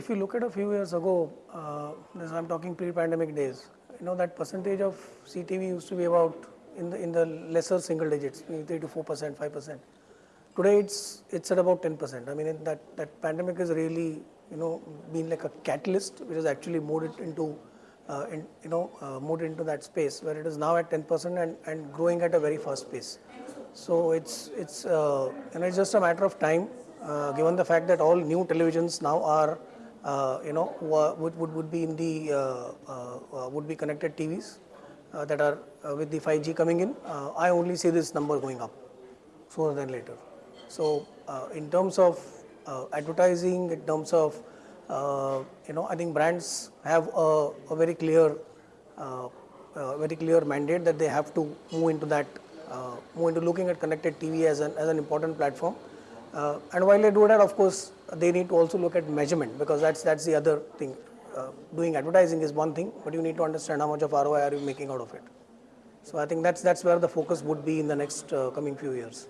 If you look at a few years ago, uh, I'm talking pre-pandemic days, you know that percentage of CTV used to be about in the in the lesser single digits, three to four percent, five percent. Today it's it's at about ten percent. I mean that that pandemic has really you know been like a catalyst which has actually moved it into uh, in, you know uh, moved into that space where it is now at ten percent and and growing at a very fast pace. So it's it's uh, know it's just a matter of time, uh, given the fact that all new televisions now are Uh, you know would, would would be in the uh, uh, uh would be connected TVs that are with the 5G coming in. I only see this number going up sooner than later. So in terms of advertising, in terms of you know, I think brands have a, a very clear, very clear mandate that they have to move into that uh, move into looking at connected TV as an, as an important platform. Uh, and while they do that, of course, they need to also look at measurement because that's, that's the other thing. Uh, doing advertising is one thing, but you need to understand how much of ROI are you making out of it. So I think that's, that's where the focus would be in the next coming few years.